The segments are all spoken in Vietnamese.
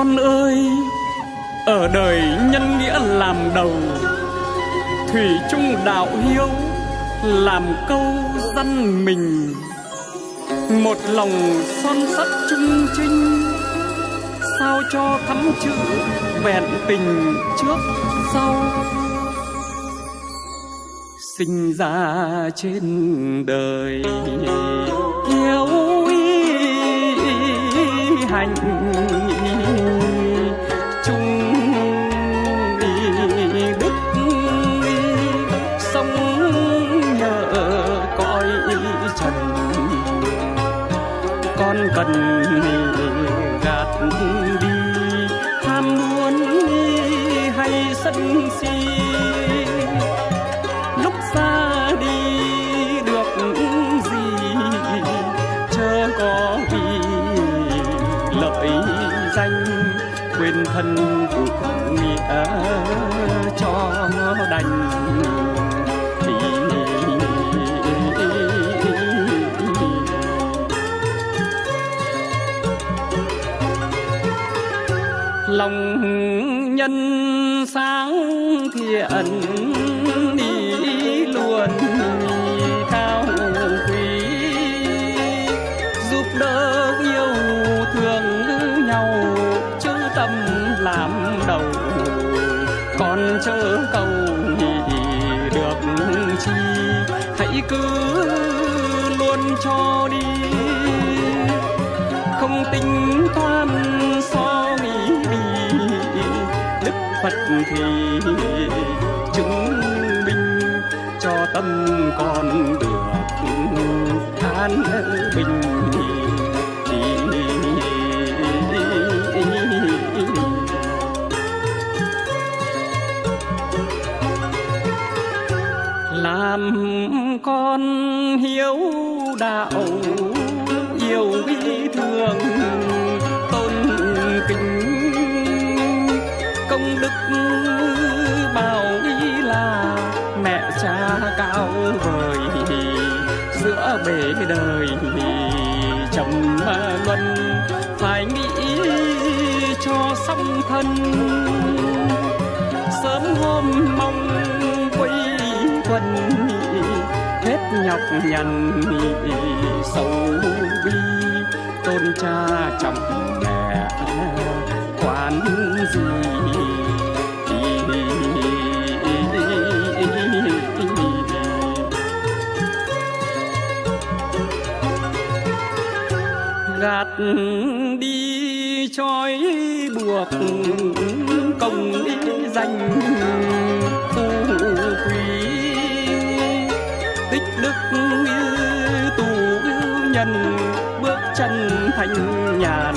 con ơi, ở đời nhân nghĩa làm đầu, thủy chung đạo hiếu làm câu dân mình. Một lòng son sắt trung trinh sao cho thắm chữ vẹn tình trước sau? Sinh ra trên đời yêu y hành đức sống nhờ coi trần con cần gạt đi tham muốn hay sân si? Quên thân phục nghĩa cho đành. Lòng nhân sáng thiện con chớ cầu được chi. Hãy cứ luôn cho đi. Không tính toán so nghĩ đi. Đức phật thì chứng minh cho tâm con được an bình. Làm con hiếu đạo, yêu quý thương, tôn kính, công đức bảo ý là mẹ cha cao vời, giữa bể đời chồng luân, phải nghĩ cho xong thân. Sớm hôm mong nhọc nhằn sầu bi. Tôn cha chồng mẹ quán gì? Gạt đi trói buộc công đi danh. Chân bước chân thanh nhàn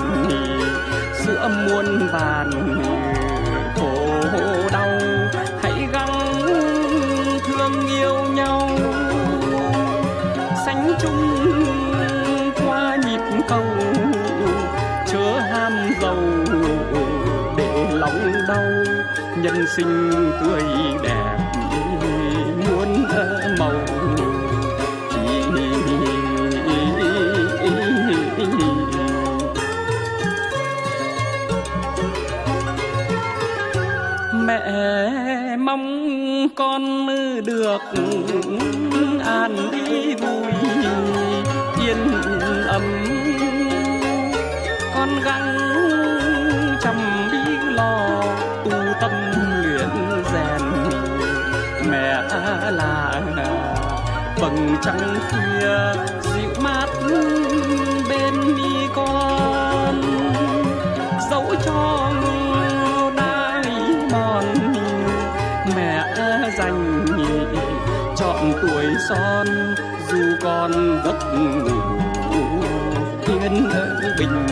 giữa muôn vàn khổ đau, hãy gắng thương yêu nhau. Sánh chung qua nhịp cầu, chớ ham giàu để lòng đau. Nhân sinh tươi đẹp, muôn màu. Con được an đi vui, yên ấm. Con gắng chăm đi lo, tu tâm luyện rèn mẹ là vầng trăng khuya dịu mát. Mẹ dành chọn tuổi son dù con giấc ngủ. Yên bình